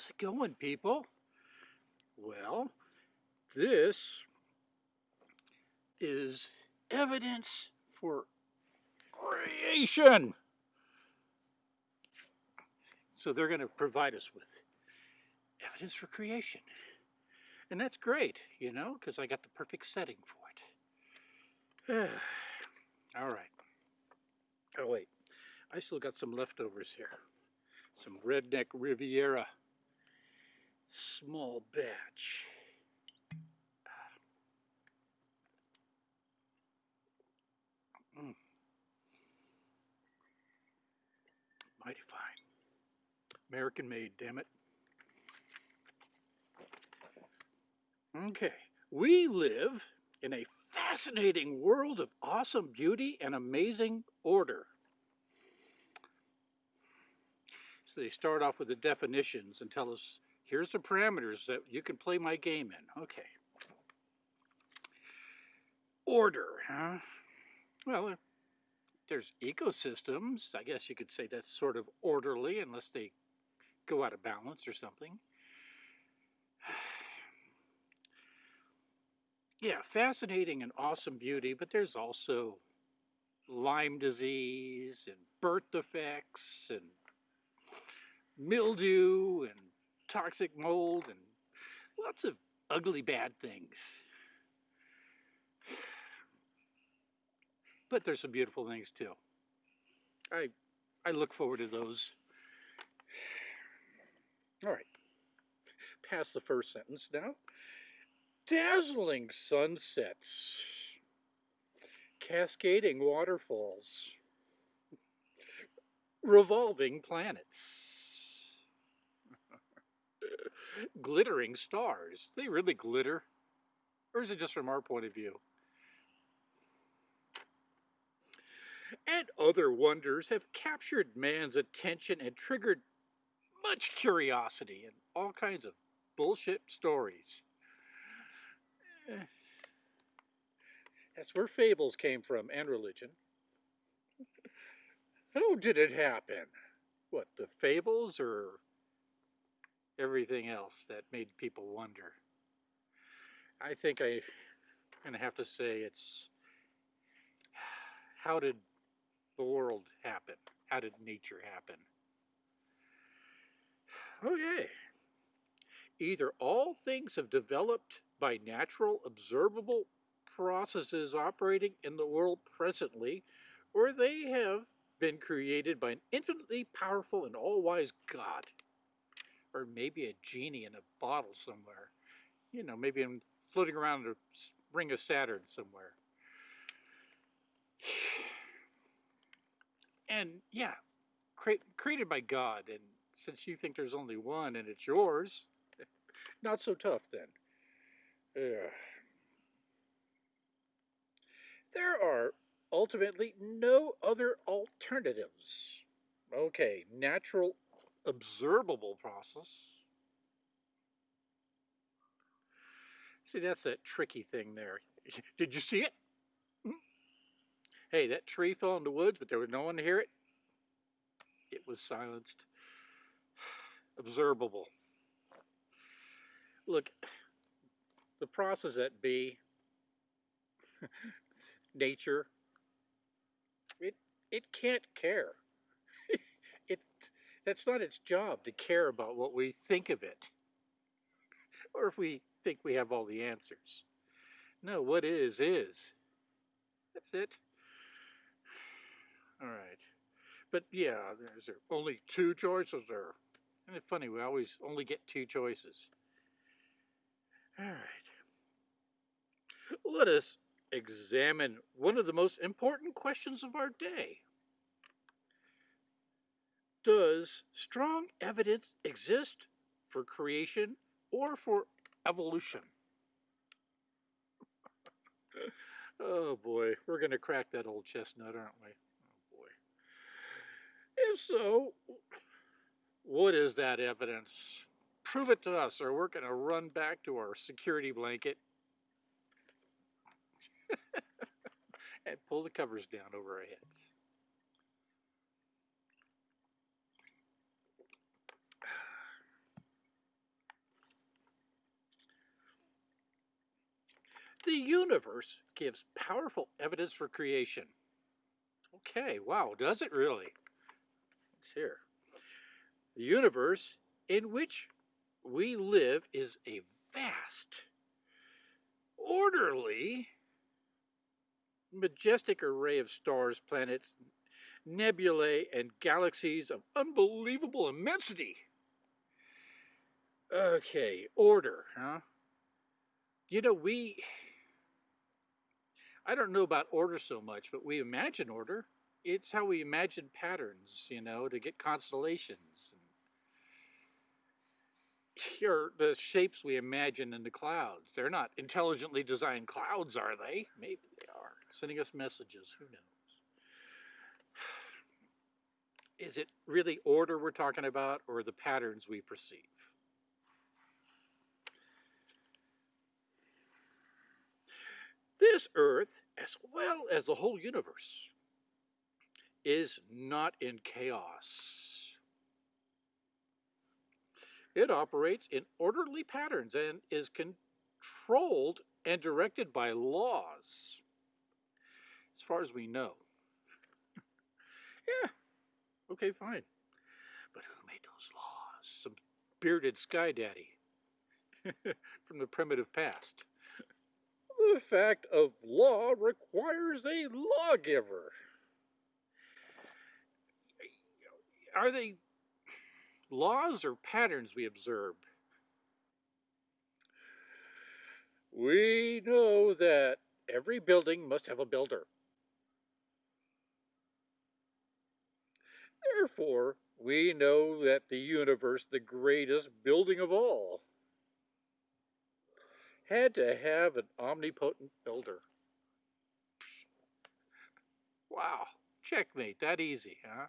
How's it going, people? Well, this is evidence for creation. So they're going to provide us with evidence for creation. And that's great, you know, because I got the perfect setting for it. All right. Oh, wait. I still got some leftovers here. Some Redneck Riviera small batch. Mm. Mighty fine. American made, damn it. Okay, we live in a fascinating world of awesome beauty and amazing order. So they start off with the definitions and tell us, here's the parameters that you can play my game in. Okay. Order, huh? Well, uh, there's ecosystems. I guess you could say that's sort of orderly unless they go out of balance or something. yeah, fascinating and awesome beauty, but there's also Lyme disease and birth defects and mildew and toxic mold and lots of ugly bad things. But there's some beautiful things too. I I look forward to those. All right. Past the first sentence now. Dazzling sunsets. Cascading waterfalls. Revolving planets. Glittering stars. They really glitter. Or is it just from our point of view? and other wonders have captured man's attention and triggered much curiosity and all kinds of bullshit stories. Eh. That's where fables came from and religion. How did it happen? What, the fables or everything else that made people wonder? I think I'm going to have to say it's how did the world happen? How did nature happen? Oh, okay. Either all things have developed by natural observable processes operating in the world presently, or they have been created by an infinitely powerful and all-wise God. Or maybe a genie in a bottle somewhere. You know, maybe I'm floating around a ring of Saturn somewhere. And yeah, cre created by God. And since you think there's only one and it's yours, not so tough then. Ugh. There are ultimately no other alternatives. Okay, natural observable process. See, that's that tricky thing there. Did you see it? Hey, that tree fell in the woods, but there was no one to hear it. It was silenced. Observable. Look, the process that be, nature, it, it can't care. It, that's not its job to care about what we think of it. Or if we think we have all the answers. No, what is, is. That's it. All right. But yeah, there's there only two choices there. And it's funny, we always only get two choices. All right. Let us examine one of the most important questions of our day. Does strong evidence exist for creation or for evolution? oh boy, we're going to crack that old chestnut, aren't we? Oh boy. If so, what is that evidence? Prove it to us, or we're going to run back to our security blanket and pull the covers down over our heads. The universe gives powerful evidence for creation. Okay, wow, does it really? It's here. The universe in which we live is a vast, orderly, majestic array of stars, planets, nebulae, and galaxies of unbelievable immensity. Okay, order, huh? You know, we, I don't know about order so much, but we imagine order. It's how we imagine patterns, you know, to get constellations. Here, the shapes we imagine in the clouds. They're not intelligently designed clouds, are they? Maybe they are. Sending us messages, who knows? Is it really order we're talking about or the patterns we perceive? This earth, as well as the whole universe, is not in chaos. It operates in orderly patterns and is controlled and directed by laws, as far as we know. yeah, okay, fine. But who made those laws? Some bearded sky daddy from the primitive past. The fact of law requires a lawgiver. Are they laws or patterns we observe? We know that every building must have a builder. Therefore, we know that the universe, the greatest building of all, had to have an omnipotent builder. Wow, checkmate, that easy, huh?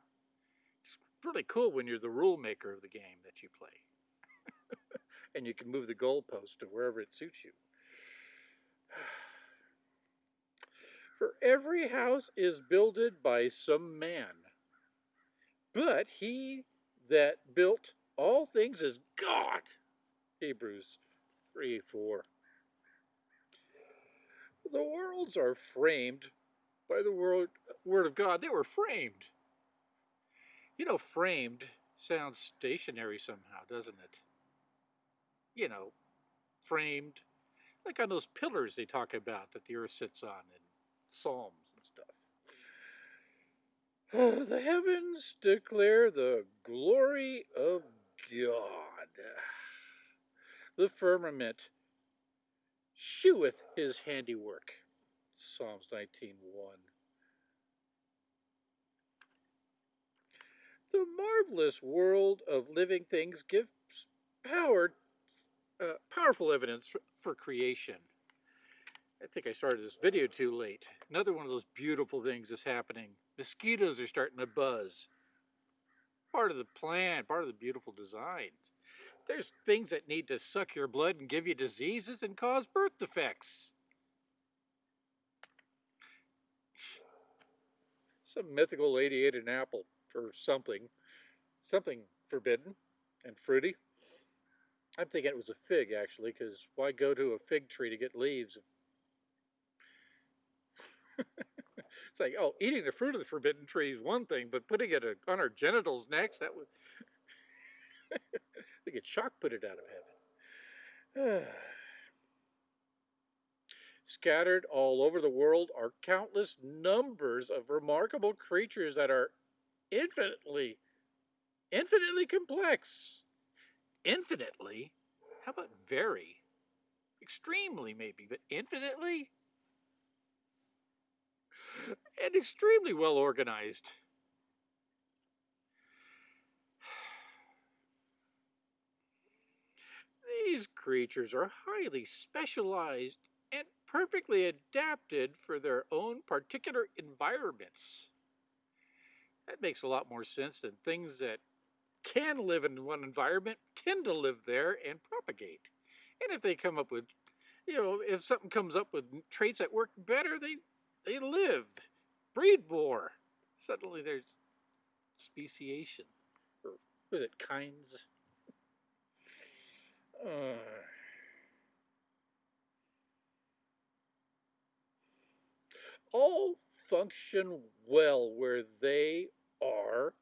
It's really cool when you're the rule maker of the game that you play. and you can move the goalpost to wherever it suits you. For every house is builded by some man, but he that built all things is God. Hebrews 3 4. The worlds are framed by the word, word of God. They were framed. You know, framed sounds stationary somehow, doesn't it? You know, framed, like on those pillars they talk about that the earth sits on in Psalms and stuff. the heavens declare the glory of God. The firmament sheweth his handiwork. Psalms 19.1 The marvelous world of living things gives power, uh, powerful evidence for, creation. I think I started this video too late. Another one of those beautiful things is happening. Mosquitoes are starting to buzz. Part of the plan, part of the beautiful design. There's things that need to suck your blood and give you diseases and cause birth defects. Some mythical lady ate an apple or something, something forbidden and fruity. I'm thinking it was a fig actually, because why go to a fig tree to get leaves? it's like, oh, eating the fruit of the forbidden tree is one thing, but putting it on our genitals next, that would we get shock put it out of heaven. Scattered all over the world are countless numbers of remarkable creatures that are infinitely, infinitely complex. Infinitely? How about very? Extremely, maybe, but infinitely? And extremely well organized. These creatures are highly specialized and perfectly adapted for their own particular environments. That makes a lot more sense than things that can live in one environment tend to live there and propagate. And if they come up with, you know, if something comes up with traits that work better, they, they live, breed more. Suddenly there's speciation, or was it kinds? Uh, all function well where they are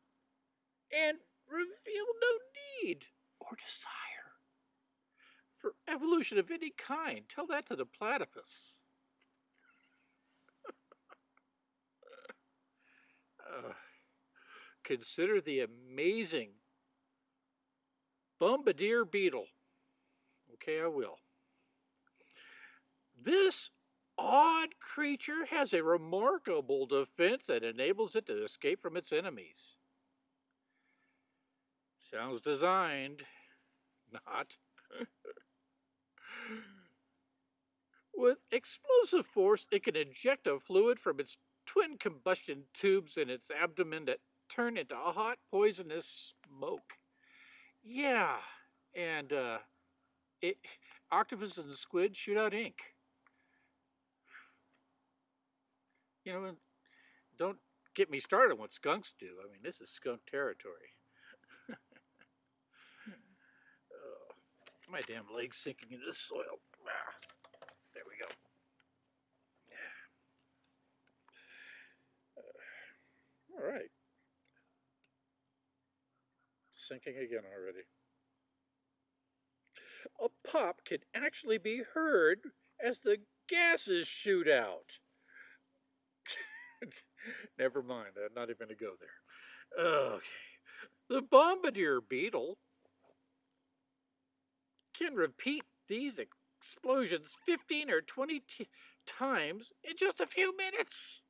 and reveal no need or desire for evolution of any kind. Tell that to the platypus. uh, consider the amazing bombardier beetle. Okay, I will. This odd creature has a remarkable defense that enables it to escape from its enemies. Sounds designed, not. With explosive force, it can eject a fluid from its twin combustion tubes in its abdomen that turn into a hot, poisonous smoke. Yeah, and uh, it, octopuses and squid shoot out ink. You know, don't get me started on what skunks do. I mean, this is skunk territory. oh, my damn leg's sinking into the soil. Ah, there we go. Uh, all right. Sinking again already. Pop can actually be heard as the gases shoot out. Never mind, I'm not even going to go there. Okay. The bombardier beetle can repeat these explosions 15 or 20 times in just a few minutes.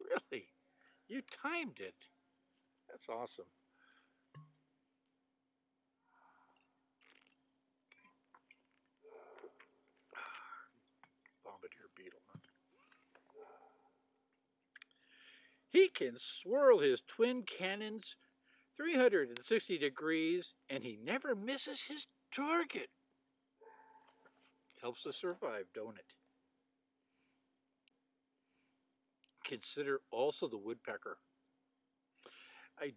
Really? You timed it. That's awesome. He can swirl his twin cannons 360 degrees and he never misses his target. Helps us survive, don't it? Consider also the woodpecker. I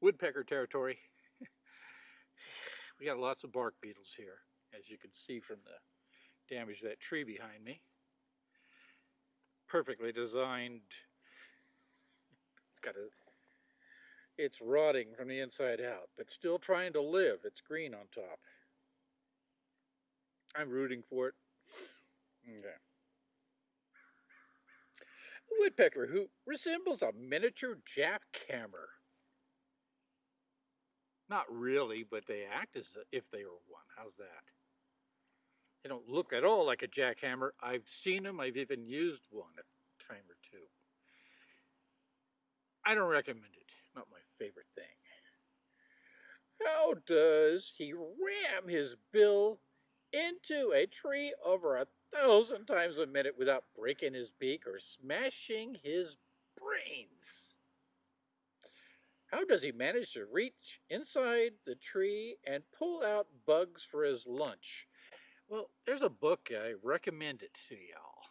woodpecker territory. we got lots of bark beetles here, as you can see from the damage of that tree behind me. Perfectly designed got a, it's rotting from the inside out, but still trying to live. It's green on top. I'm rooting for it. Okay. A woodpecker who resembles a miniature jackhammer. Not really, but they act as if they were one. How's that? They don't look at all like a jackhammer. I've seen them. I've even used one a time or two. I don't recommend it. Not my favorite thing. How does he ram his bill into a tree over a thousand times a minute without breaking his beak or smashing his brains? How does he manage to reach inside the tree and pull out bugs for his lunch? Well, there's a book, I recommend it to y'all.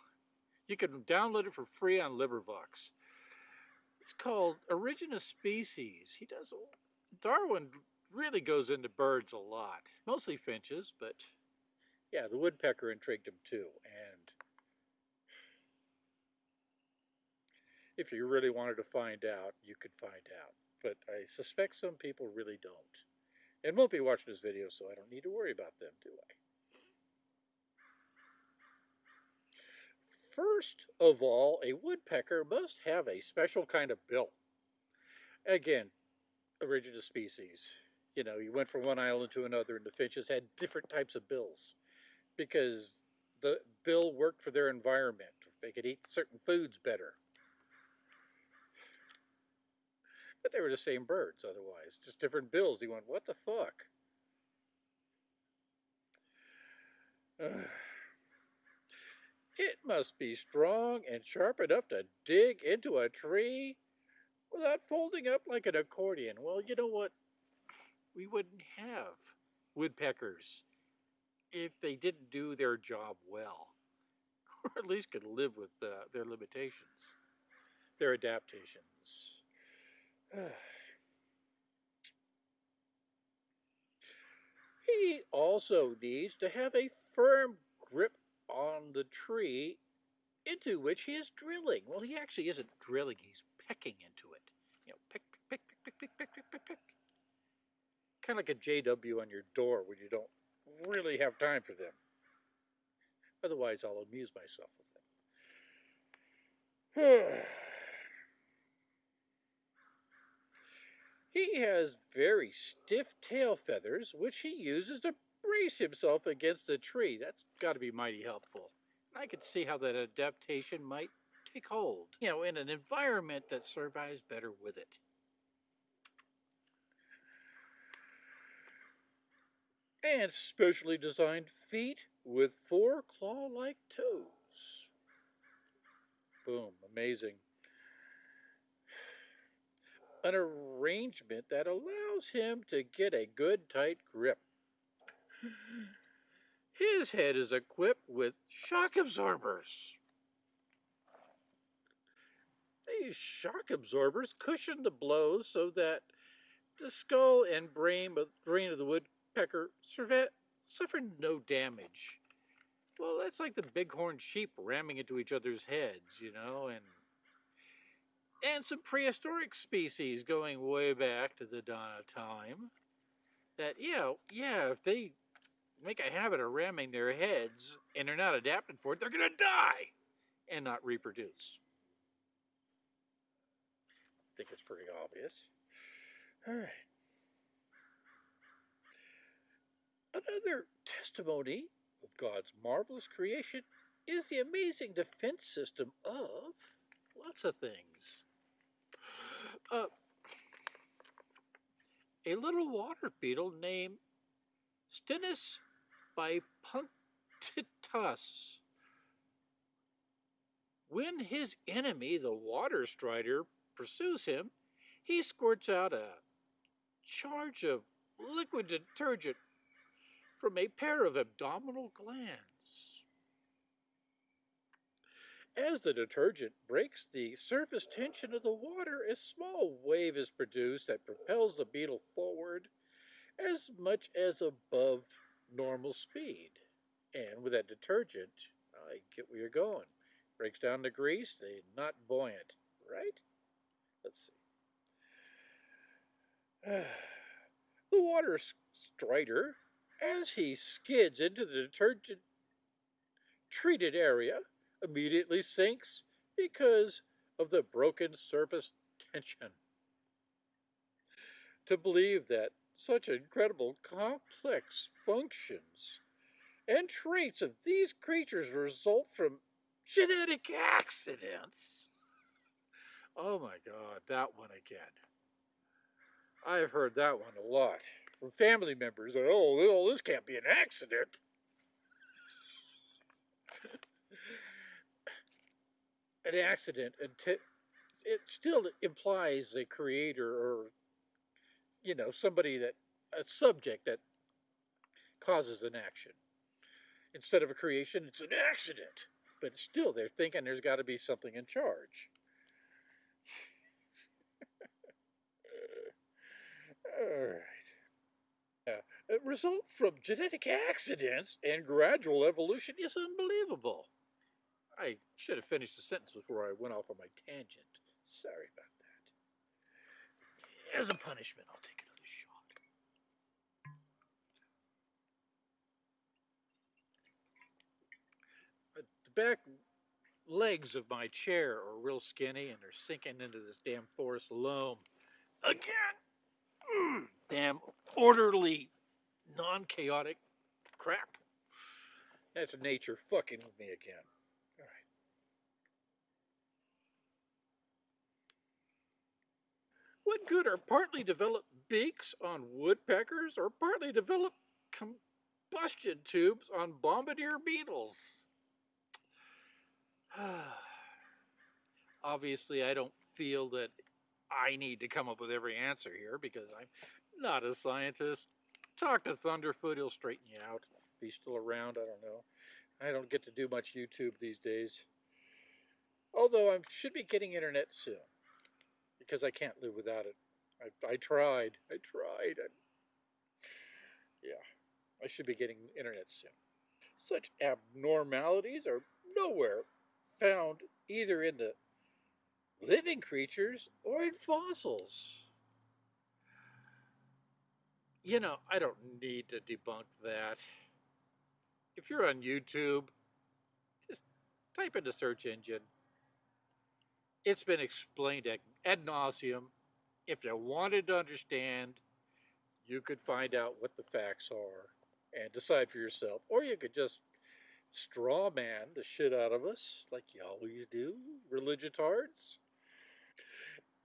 You can download it for free on LibriVox. It's called Origin of Species. He does, Darwin really goes into birds a lot, mostly finches, but yeah, the woodpecker intrigued him too. And if you really wanted to find out, you could find out. But I suspect some people really don't. And won't be watching this video, so I don't need to worry about them, do I? First of all, a woodpecker must have a special kind of bill. Again, origin of species. You know, you went from one island to another and the finches had different types of bills because the bill worked for their environment. They could eat certain foods better. But they were the same birds otherwise, just different bills. You went, what the fuck? It must be strong and sharp enough to dig into a tree without folding up like an accordion. Well, you know what? We wouldn't have woodpeckers if they didn't do their job well, or at least could live with uh, their limitations, their adaptations. he also needs to have a firm grip on the tree into which he is drilling. Well, he actually isn't drilling, he's pecking into it. You know, peck, peck, peck, peck, peck, peck, peck, peck, peck. Kind of like a JW on your door when you don't really have time for them. Otherwise, I'll amuse myself with them. he has very stiff tail feathers, which he uses to brace himself against a tree. That's got to be mighty helpful. I could see how that adaptation might take hold, you know, in an environment that survives better with it. And specially designed feet with four claw-like toes. Boom, amazing. An arrangement that allows him to get a good tight grip. His head is equipped with shock absorbers. These shock absorbers cushion the blows so that the skull and brain of, brain of the woodpecker suffer no damage. Well, that's like the bighorn sheep ramming into each other's heads, you know, and and some prehistoric species going way back to the dawn of time. That, yeah, yeah, if they make a habit of ramming their heads and they're not adapted for it, they're going to die and not reproduce. I think it's pretty obvious. All right. Another testimony of God's marvelous creation is the amazing defense system of lots of things. Uh, a little water beetle named Stenus bipunctatus. When his enemy, the water strider, pursues him, he squirts out a charge of liquid detergent from a pair of abdominal glands. As the detergent breaks the surface tension of the water, a small wave is produced that propels the beetle forward as much as above normal speed. And with that detergent, I get where you're going. Breaks down the grease, they're not buoyant, right? Let's see. the water strider, as he skids into the detergent treated area, immediately sinks because of the broken surface tension. To believe that such incredible complex functions and traits of these creatures result from genetic accidents. Oh my God, that one again. I've heard that one a lot from family members that, oh, this can't be an accident. an accident, and it still implies a creator or you know, somebody that, a subject that causes an action. Instead of a creation, it's an accident. But still, they're thinking there's got to be something in charge. All right. A result from genetic accidents and gradual evolution is unbelievable. I should have finished the sentence before I went off on my tangent. Sorry about that. As a punishment, I'll take back legs of my chair are real skinny and they're sinking into this damn forest loam. Again! Mm, damn orderly, non-chaotic crap. That's nature fucking with me again. All right. What good are partly developed beaks on woodpeckers or partly developed combustion tubes on bombardier beetles? Obviously, I don't feel that I need to come up with every answer here because I'm not a scientist. Talk to Thunderfoot, he'll straighten you out. If he's still around, I don't know. I don't get to do much YouTube these days. Although I should be getting internet soon because I can't live without it. I, I tried. I tried. I, yeah, I should be getting internet soon. Such abnormalities are nowhere found either in the living creatures or in fossils. You know, I don't need to debunk that. If you're on YouTube, just type in the search engine. It's been explained ad nauseum. If you wanted to understand, you could find out what the facts are and decide for yourself. Or you could just straw man the shit out of us, like you always do, religiotards.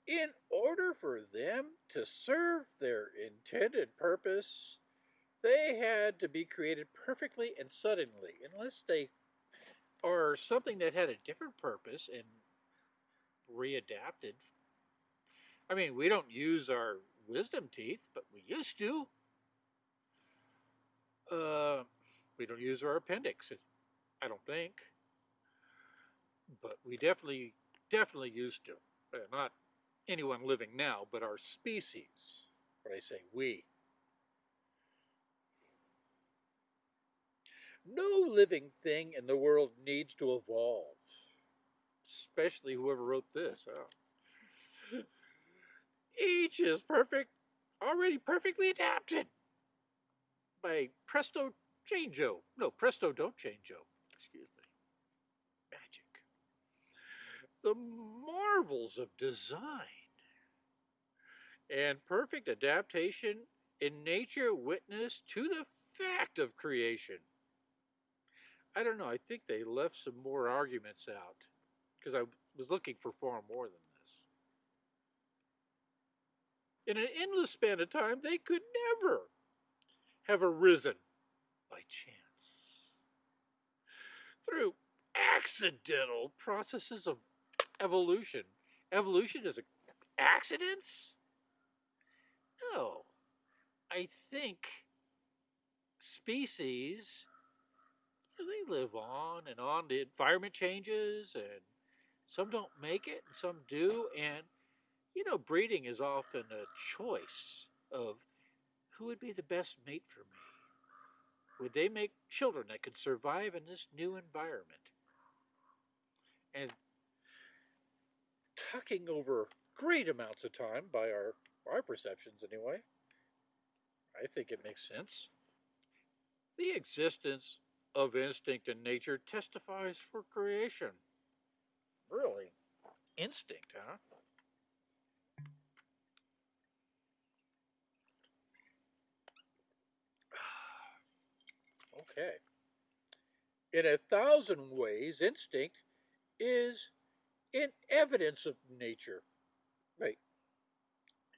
In order for them to serve their intended purpose, they had to be created perfectly and suddenly, unless they are something that had a different purpose and readapted. I mean, we don't use our wisdom teeth, but we used to. Uh, we don't use our appendix, I don't think. But we definitely, definitely used to. Uh, not anyone living now, but our species. When I say we. No living thing in the world needs to evolve. Especially whoever wrote this. Each is perfect, already perfectly adapted by Presto Changeo. No, Presto Don't Changeo. Excuse me. Magic. The marvels of design and perfect adaptation in nature witness to the fact of creation. I don't know, I think they left some more arguments out because I was looking for far more than this. In an endless span of time, they could never have arisen by chance. Through accidental processes of evolution. Evolution is accidents? No. I think species they live on and on. The environment changes, and some don't make it, and some do. And, you know, breeding is often a choice of who would be the best mate for me. Would they make children that could survive in this new environment? And talking over great amounts of time by our, our perceptions anyway, I think it makes sense. The existence of instinct in nature testifies for creation. Really? Instinct, huh? okay. In a thousand ways, instinct is in evidence of nature. Right.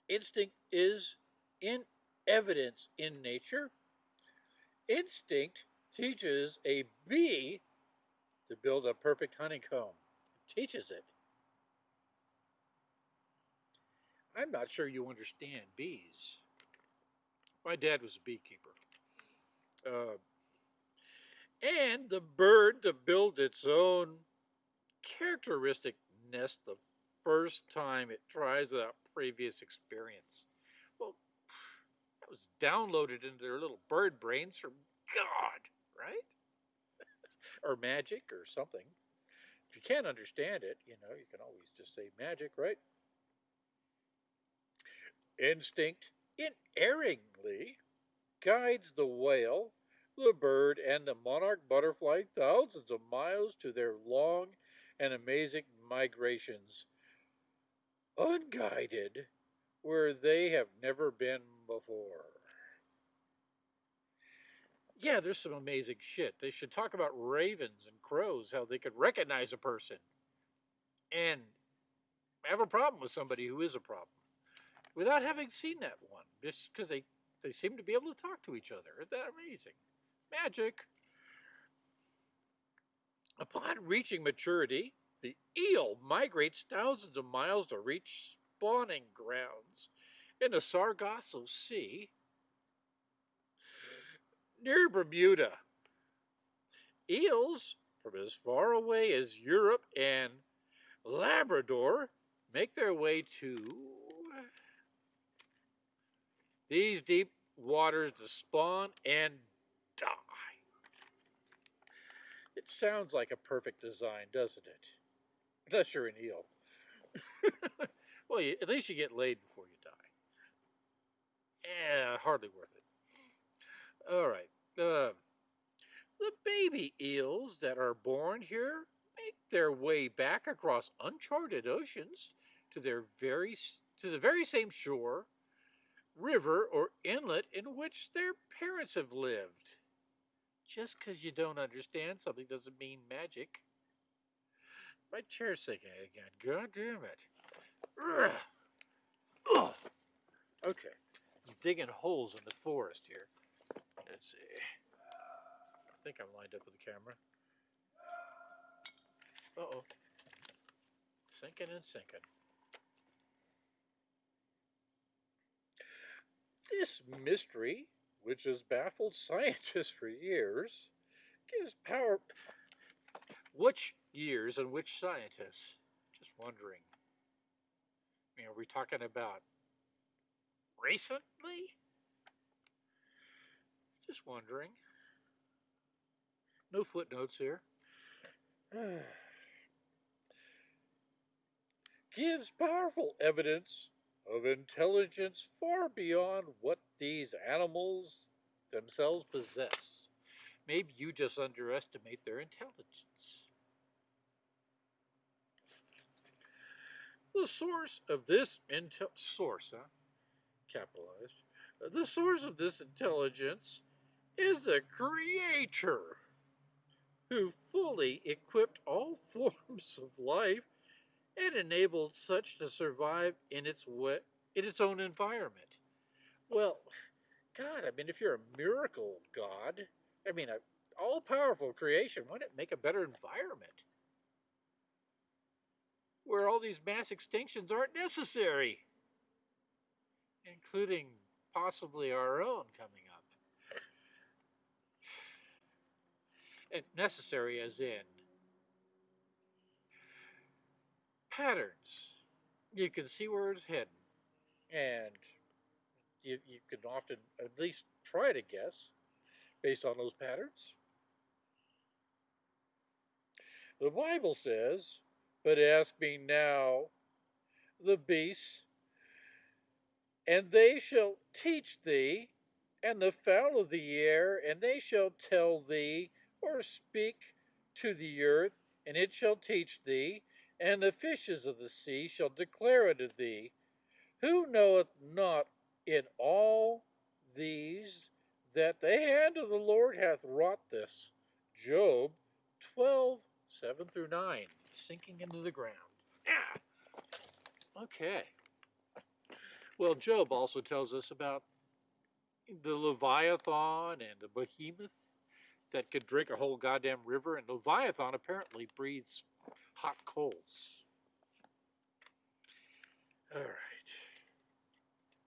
Instinct is in evidence in nature. Instinct teaches a bee to build a perfect honeycomb. It teaches it. I'm not sure you understand bees. My dad was a beekeeper. Uh, and the bird to build its own characteristic nest the first time it tries without previous experience. Well, that was downloaded into their little bird brains from God right? or magic or something. If you can't understand it, you know, you can always just say magic, right? Instinct inerringly guides the whale, the bird, and the monarch butterfly thousands of miles to their long and amazing migrations, unguided where they have never been before yeah, there's some amazing shit. They should talk about ravens and crows, how they could recognize a person and have a problem with somebody who is a problem without having seen that one, just because they, they seem to be able to talk to each other. Isn't that amazing? Magic. Upon reaching maturity, the eel migrates thousands of miles to reach spawning grounds in the Sargasso Sea near Bermuda. Eels from as far away as Europe and Labrador make their way to these deep waters to spawn and die. It sounds like a perfect design, doesn't it? Unless you're an eel. well, you, at least you get laid before you die. Yeah, hardly worth it. All right. Uh, the baby eels that are born here make their way back across uncharted oceans to their very to the very same shore, river, or inlet in which their parents have lived. Just because you don't understand something doesn't mean magic. My chair's sinking again. God damn it. Okay. I'm digging holes in the forest here. Let's see. I think I'm lined up with the camera. Uh-oh. Sinking and sinking. This mystery, which has baffled scientists for years, gives power... Which years and which scientists? Just wondering. I mean, are we talking about recently? Just wondering. No footnotes here. Gives powerful evidence of intelligence far beyond what these animals themselves possess. Maybe you just underestimate their intelligence. The source of this intel source, huh? capitalized, uh, the source of this intelligence is the Creator, who fully equipped all forms of life and enabled such to survive in its in its own environment. Well, God, I mean, if you're a miracle God, I mean, an all-powerful creation, wouldn't it make a better environment? Where all these mass extinctions aren't necessary, including possibly our own coming up. And necessary as in patterns. You can see where it's heading. And you, you can often at least try to guess based on those patterns. The Bible says, But ask me now the beasts, and they shall teach thee, and the fowl of the air, and they shall tell thee, or speak to the earth, and it shall teach thee, and the fishes of the sea shall declare unto thee. Who knoweth not in all these that the hand of the Lord hath wrought this? Job 12, 7 through 9, sinking into the ground. Yeah. Okay. Well, Job also tells us about the Leviathan and the behemoth that could drink a whole goddamn river, and Leviathan apparently breathes hot coals. All right.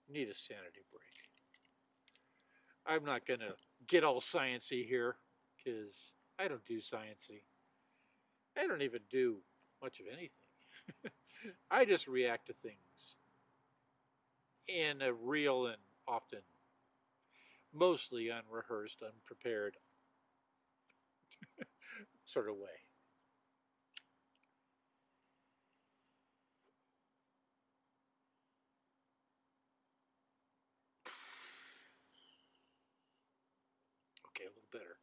Need a sanity break. I'm not going to get all sciency here because I don't do sciency. I don't even do much of anything. I just react to things in a real and often mostly unrehearsed, unprepared sort of way. Okay, a little better.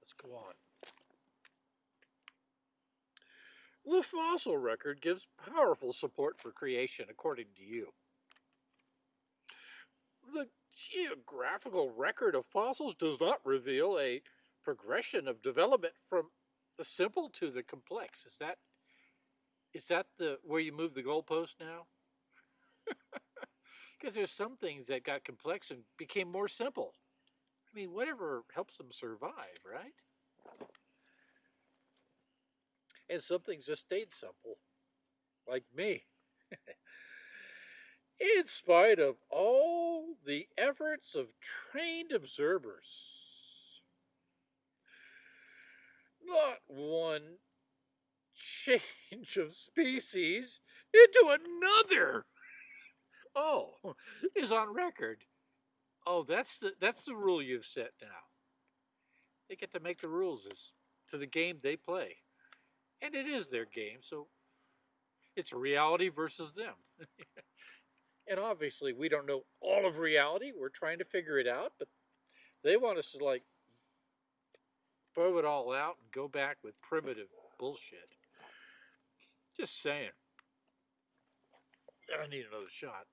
Let's go on. The fossil record gives powerful support for creation, according to you. The geographical record of fossils does not reveal a progression of development from the simple to the complex. Is that is that the where you move the goalpost now? Because there's some things that got complex and became more simple. I mean, whatever helps them survive, right? And some things just stayed simple, like me. In spite of all the efforts of trained observers, not one change of species into another, oh, is on record. Oh, that's the that's the rule you've set now. They get to make the rules as to the game they play. And it is their game, so it's reality versus them. and obviously, we don't know all of reality. We're trying to figure it out, but they want us to like throw it all out and go back with primitive bullshit. Just saying. I need another shot.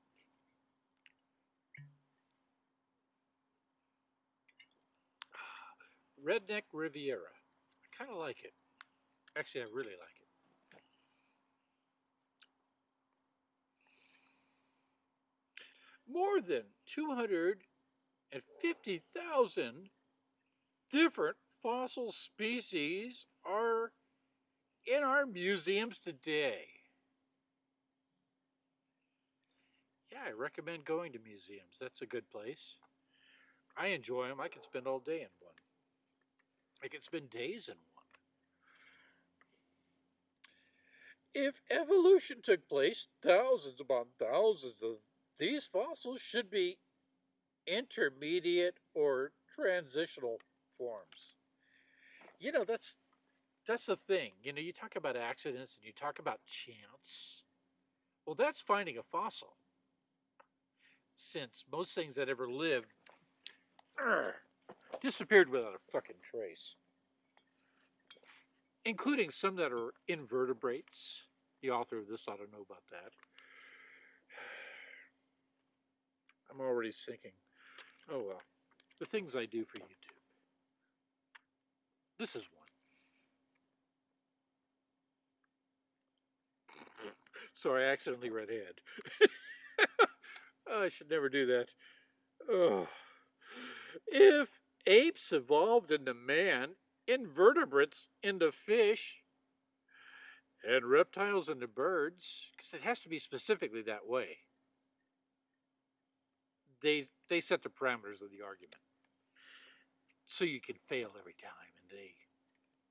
Redneck Riviera. I kind of like it. Actually, I really like it. More than 250,000 different fossil species are in our museums today. Yeah, I recommend going to museums. That's a good place. I enjoy them. I can spend all day in one. I can spend days in one. If evolution took place, thousands upon thousands of these fossils should be intermediate or transitional forms. You know, that's that's the thing. You know, you talk about accidents and you talk about chance. Well, that's finding a fossil. Since most things that ever lived disappeared without a fucking trace. Including some that are invertebrates. The author of this ought to know about that. I'm already thinking, oh well, the things I do for YouTube. This is one. Sorry, I accidentally read ahead. I should never do that. Oh. If apes evolved into man, invertebrates into fish, and reptiles into birds, because it has to be specifically that way. They, they set the parameters of the argument. So you can fail every time, and they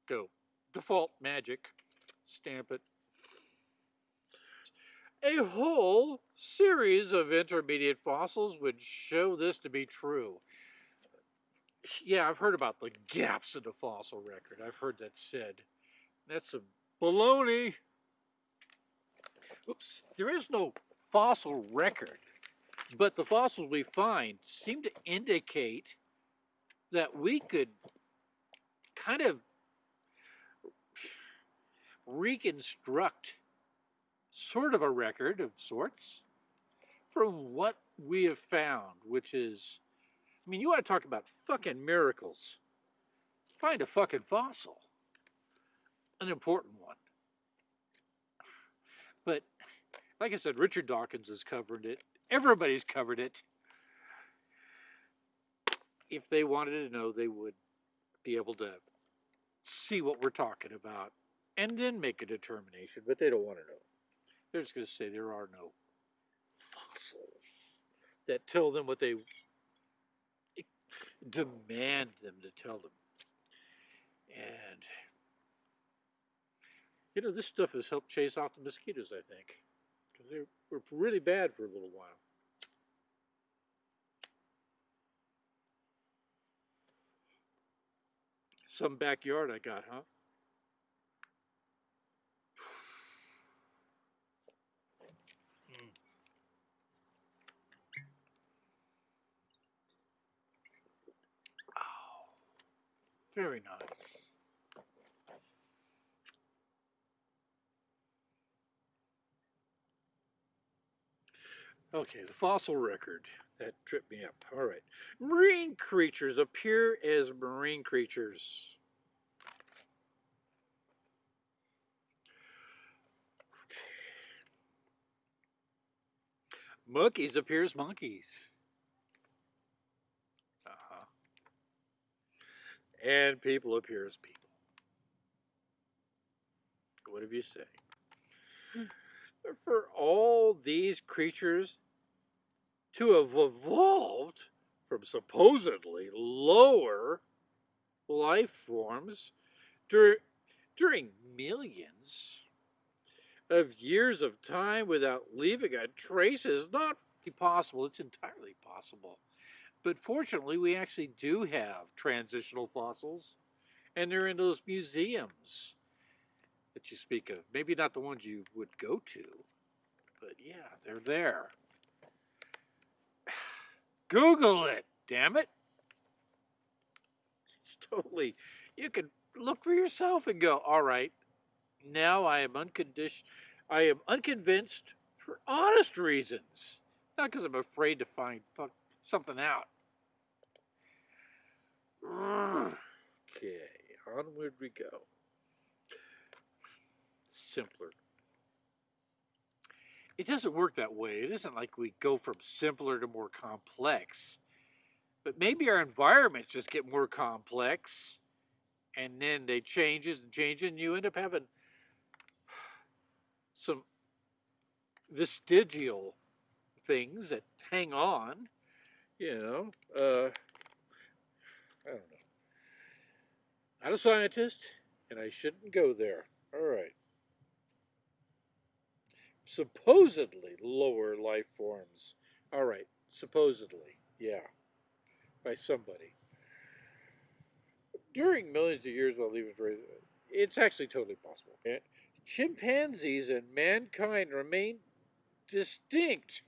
go default magic, stamp it. A whole series of intermediate fossils would show this to be true yeah, I've heard about the gaps in the fossil record. I've heard that said. That's a baloney. Oops. There is no fossil record, but the fossils we find seem to indicate that we could kind of reconstruct sort of a record of sorts from what we have found, which is I mean, you want to talk about fucking miracles. Find a fucking fossil. An important one. But, like I said, Richard Dawkins has covered it. Everybody's covered it. If they wanted to know, they would be able to see what we're talking about and then make a determination, but they don't want to know. They're just going to say there are no fossils that tell them what they demand them to tell them. And, you know, this stuff has helped chase off the mosquitoes, I think, because they were really bad for a little while. Some backyard I got, huh? Very nice. Okay, the fossil record. That tripped me up. All right. Marine creatures appear as marine creatures. Monkeys appear as monkeys. And people appear as people. What have you say? Hmm. For all these creatures to have evolved from supposedly lower life forms dur during millions of years of time without leaving a trace is not possible. It's entirely possible. But fortunately, we actually do have transitional fossils, And they're in those museums that you speak of. Maybe not the ones you would go to, but yeah, they're there. Google it, damn it. It's totally, you can look for yourself and go, all right, now I am unconditioned, I am unconvinced for honest reasons, not because I'm afraid to find fuck something out. Okay, onward we go. Simpler. It doesn't work that way. It isn't like we go from simpler to more complex. But maybe our environments just get more complex and then they changes and changes and you end up having some vestigial things that hang on, you know. Uh, I don't know. Not a scientist, and I shouldn't go there. All right. Supposedly lower life forms. All right. Supposedly. Yeah. By somebody. During millions of years while leaving, it's actually totally possible. Chimpanzees and mankind remain distinct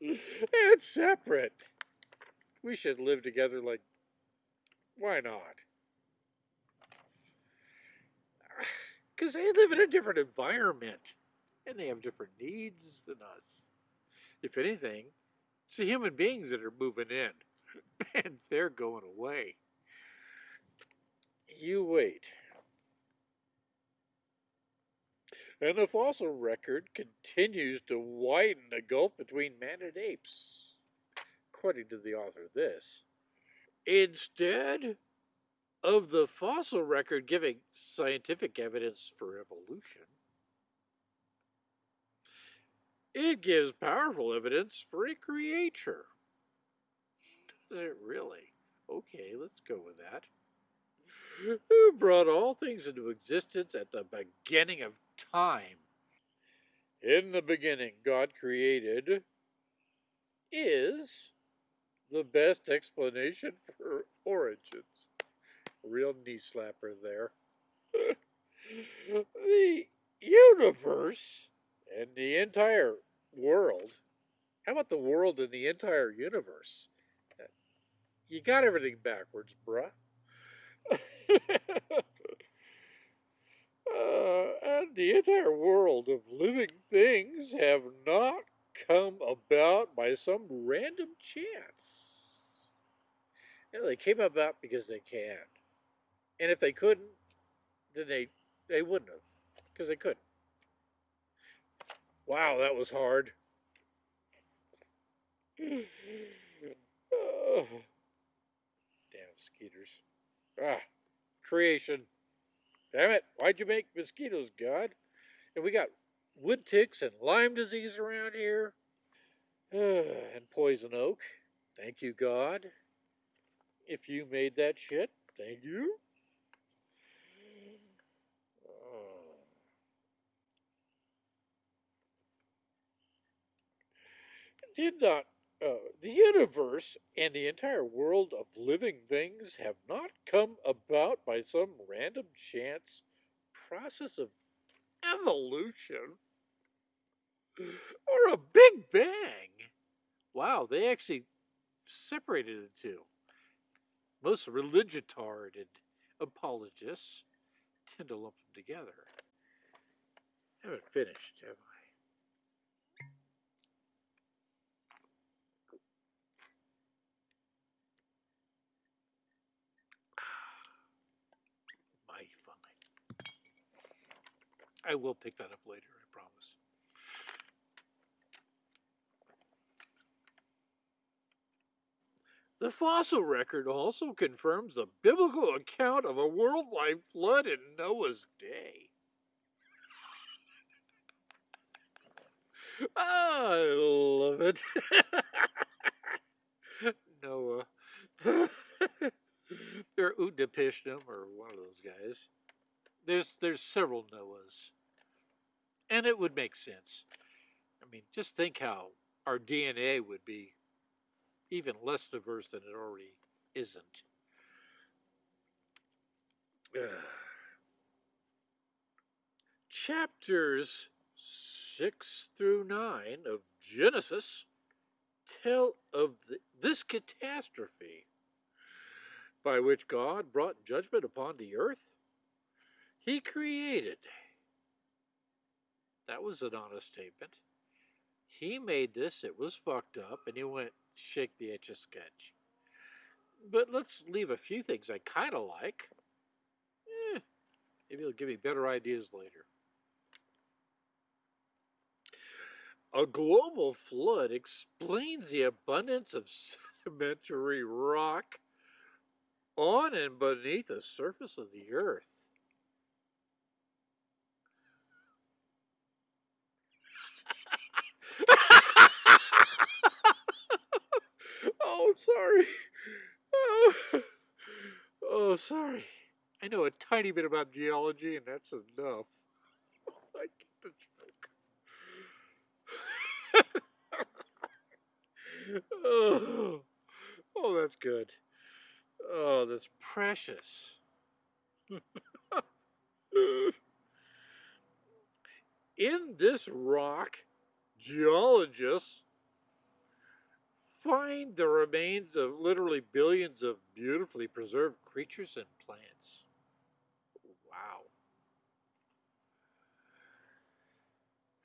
and separate. We should live together like, why not? Because they live in a different environment and they have different needs than us. If anything, it's the human beings that are moving in and they're going away. You wait. And the fossil record continues to widen the gulf between man and apes, according to the author of this. Instead of the fossil record giving scientific evidence for evolution, it gives powerful evidence for a creator. Does it really? Okay, let's go with that who brought all things into existence at the beginning of time. In the beginning, God created is the best explanation for origins. Real knee slapper there. the universe and the entire world. How about the world and the entire universe? You got everything backwards, bruh. Uh, and the entire world of living things have not come about by some random chance. They came about because they can. And if they couldn't, then they, they wouldn't have, because they couldn't. Wow, that was hard. oh. Damn skeeters. Ah creation. Damn it, why'd you make mosquitoes, God? And we got wood ticks and Lyme disease around here. and poison oak. Thank you, God. If you made that shit, thank you. Did not uh, the universe and the entire world of living things have not come about by some random chance process of evolution or a big bang. Wow, they actually separated the two. Most religitard apologists tend to lump them together. I haven't finished, have I? I will pick that up later, I promise. The fossil record also confirms the biblical account of a worldwide flood in Noah's day. I love it. Noah. or Utnapishtim, or one of those guys. There's there's several Noahs. And it would make sense. I mean, just think how our DNA would be even less diverse than it already isn't. chapters 6 through 9 of Genesis tell of the, this catastrophe by which God brought judgment upon the earth. He created. That was an honest statement. He made this, it was fucked up, and he went, shake the etch a sketch. But let's leave a few things I kind of like. Eh, maybe it'll give me better ideas later. A global flood explains the abundance of sedimentary rock on and beneath the surface of the earth. oh, sorry. Oh. oh, sorry. I know a tiny bit about geology, and that's enough. I get the joke. oh, oh, that's good. Oh, that's precious. In this rock, geologists find the remains of literally billions of beautifully preserved creatures and plants.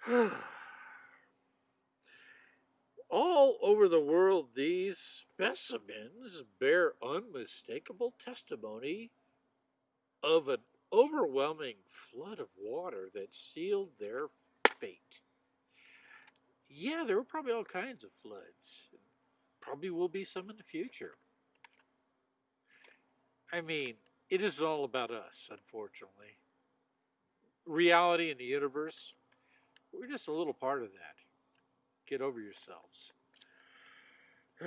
Wow. All over the world, these specimens bear unmistakable testimony of an overwhelming flood of water that sealed their fate. Yeah, there were probably all kinds of floods. Probably will be some in the future. I mean, it isn't all about us, unfortunately. Reality in the universe, we're just a little part of that. Get over yourselves.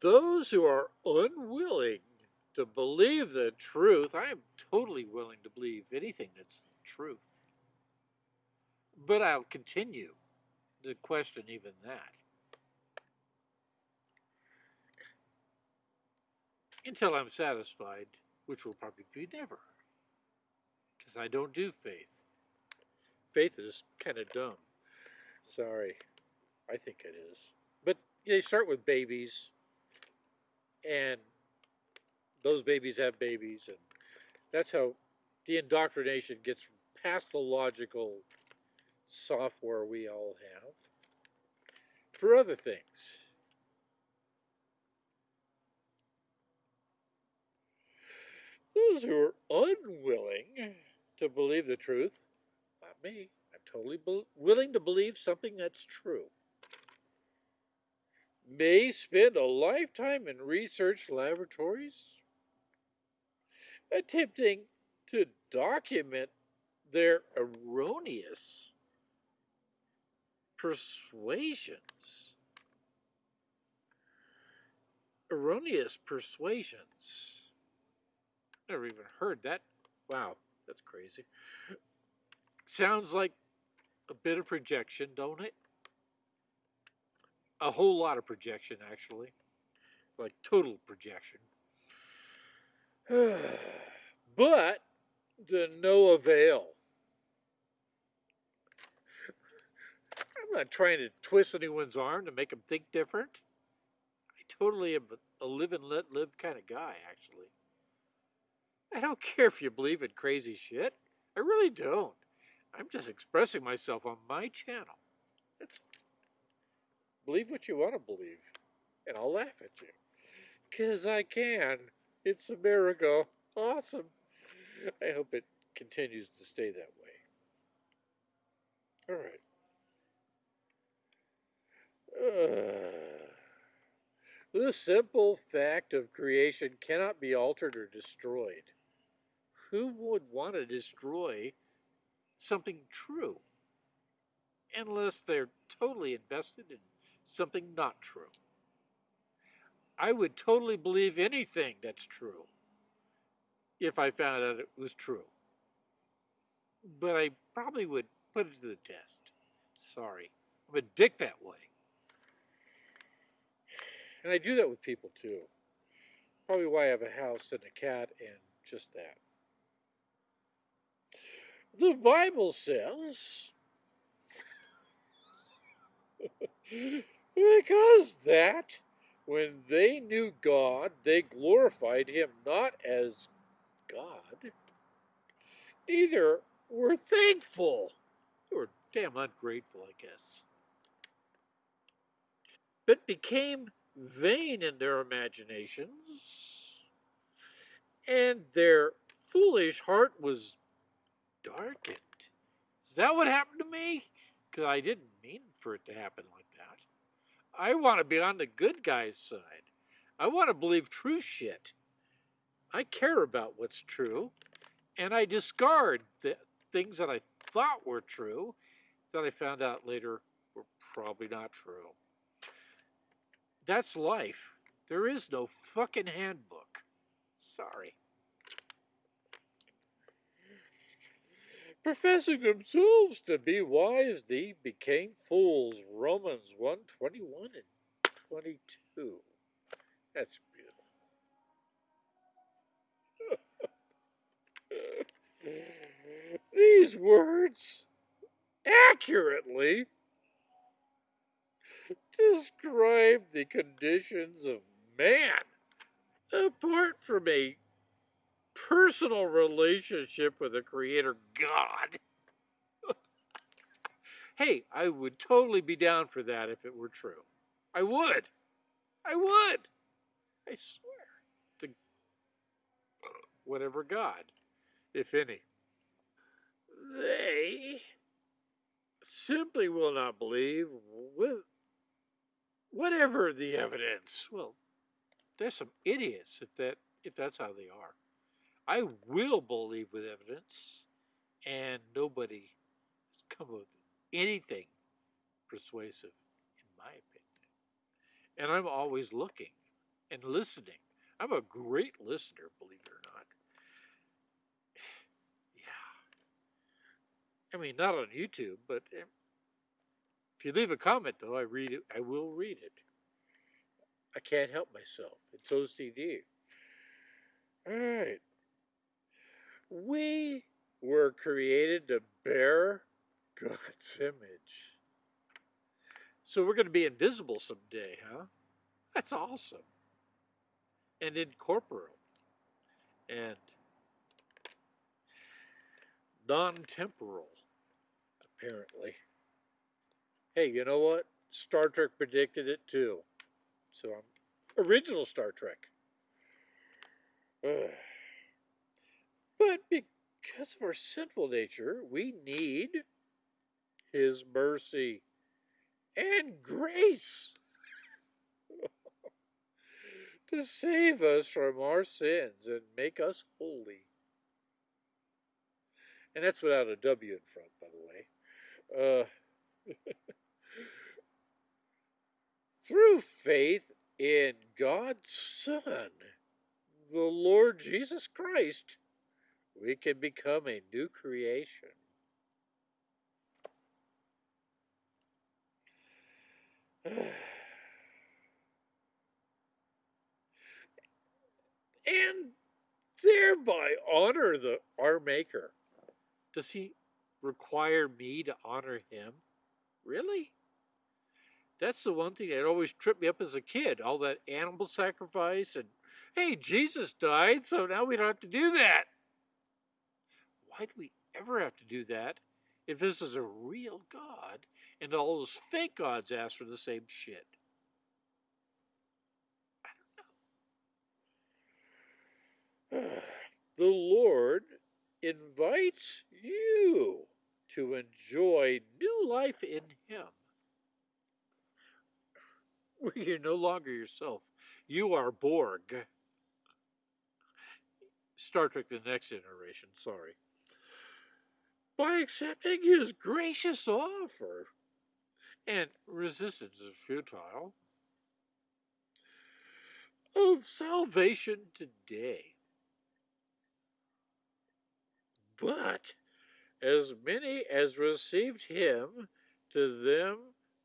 Those who are unwilling to believe the truth, I am totally willing to believe anything that's the truth. But I'll continue to question even that. Until I'm satisfied, which will probably be never. Because I don't do faith faith is kind of dumb. Sorry. I think it is. But they start with babies, and those babies have babies, and that's how the indoctrination gets past the logical software we all have for other things. Those who are unwilling to believe the truth me. I'm totally willing to believe something that's true. May spend a lifetime in research laboratories attempting to document their erroneous persuasions. Erroneous persuasions. Never even heard that. Wow, that's crazy. Sounds like a bit of projection, don't it? A whole lot of projection, actually. Like total projection. but to no avail. I'm not trying to twist anyone's arm to make them think different. I totally am a live and let live kind of guy, actually. I don't care if you believe in crazy shit. I really don't. I'm just expressing myself on my channel. Believe what you want to believe, and I'll laugh at you. Because I can. It's America. Awesome. I hope it continues to stay that way. All right. Uh, the simple fact of creation cannot be altered or destroyed. Who would want to destroy something true unless they're totally invested in something not true. I would totally believe anything that's true if I found out it was true. But I probably would put it to the test. Sorry. I'm a dick that way. And I do that with people too. Probably why I have a house and a cat and just that. The Bible says, because that when they knew God, they glorified him not as God, neither were thankful. They were damn ungrateful, I guess. But became vain in their imaginations, and their foolish heart was darkened. Is that what happened to me? Because I didn't mean for it to happen like that. I want to be on the good guy's side. I want to believe true shit. I care about what's true, and I discard the things that I thought were true that I found out later were probably not true. That's life. There is no fucking handbook. Sorry. Professing themselves to be wise, they became fools. Romans 1 21 and 22. That's beautiful. These words accurately describe the conditions of man apart from a personal relationship with the creator God. hey, I would totally be down for that if it were true. I would. I would. I swear. To whatever God, if any. They simply will not believe with whatever the evidence. Well, there's some idiots if that if that's how they are. I will believe with evidence, and nobody has come up with anything persuasive, in my opinion. And I'm always looking and listening. I'm a great listener, believe it or not. Yeah. I mean, not on YouTube, but eh, if you leave a comment, though, I read it. I will read it. I can't help myself. It's OCD. All right. We were created to bear God's image. So we're going to be invisible someday, huh? That's awesome. And incorporeal. And non-temporal, apparently. Hey, you know what? Star Trek predicted it too. So I'm original Star Trek. Ugh. But because of our sinful nature, we need His mercy and grace to save us from our sins and make us holy. And that's without a W in front, by the way. Uh, through faith in God's Son, the Lord Jesus Christ, we can become a new creation. and thereby honor the our maker. Does he require me to honor him? Really? That's the one thing that always tripped me up as a kid. All that animal sacrifice and hey, Jesus died, so now we don't have to do that. Why do we ever have to do that if this is a real God and all those fake gods ask for the same shit? I don't know. the Lord invites you to enjoy new life in Him. You're no longer yourself. You are Borg. Star Trek The Next Generation, sorry by accepting his gracious offer. And resistance is futile. Of salvation today. But as many as received him, to them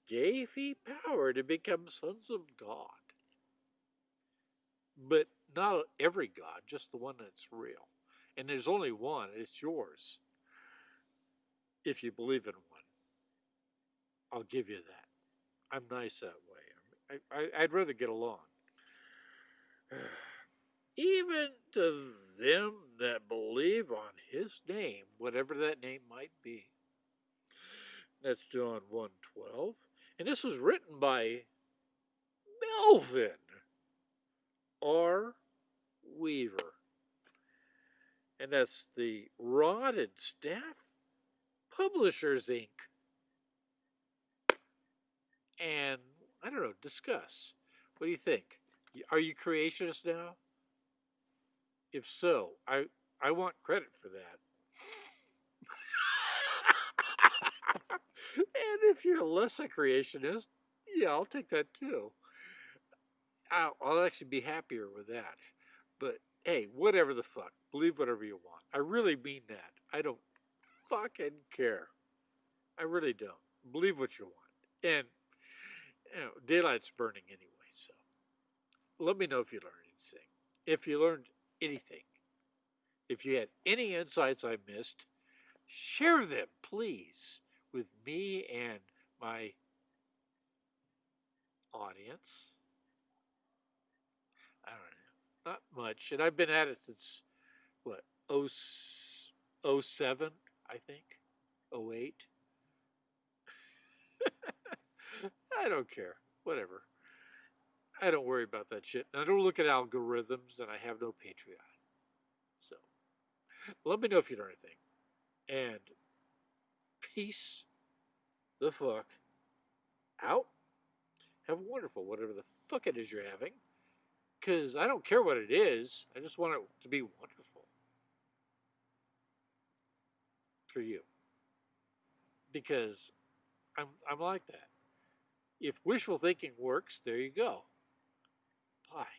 gave he power to become sons of God. But not every God, just the one that's real. And there's only one, it's yours. If you believe in one, I'll give you that. I'm nice that way. I, I'd rather get along. Even to them that believe on his name, whatever that name might be. That's John 1.12. And this was written by Melvin R. Weaver. And that's the Rod and Staff Publishers, Inc. And I don't know, discuss. What do you think? Are you creationist now? If so, I, I want credit for that. and if you're less a creationist, yeah, I'll take that too. I'll, I'll actually be happier with that. But hey, whatever the fuck, believe whatever you want. I really mean that. I don't fucking care. I really don't. Believe what you want. And you know, daylight's burning anyway, so let me know if you learned anything. If you learned anything. If you had any insights I missed, share them, please, with me and my audience. I don't know, not much. And I've been at it since, what, 07, I think, 08. I don't care, whatever. I don't worry about that shit. And I don't look at algorithms, and I have no Patreon. So, let me know if you know anything. And peace the fuck out. Have a wonderful, whatever the fuck it is you're having. Because I don't care what it is. I just want it to be wonderful. For you. Because I'm, I'm like that. If wishful thinking works, there you go. Bye.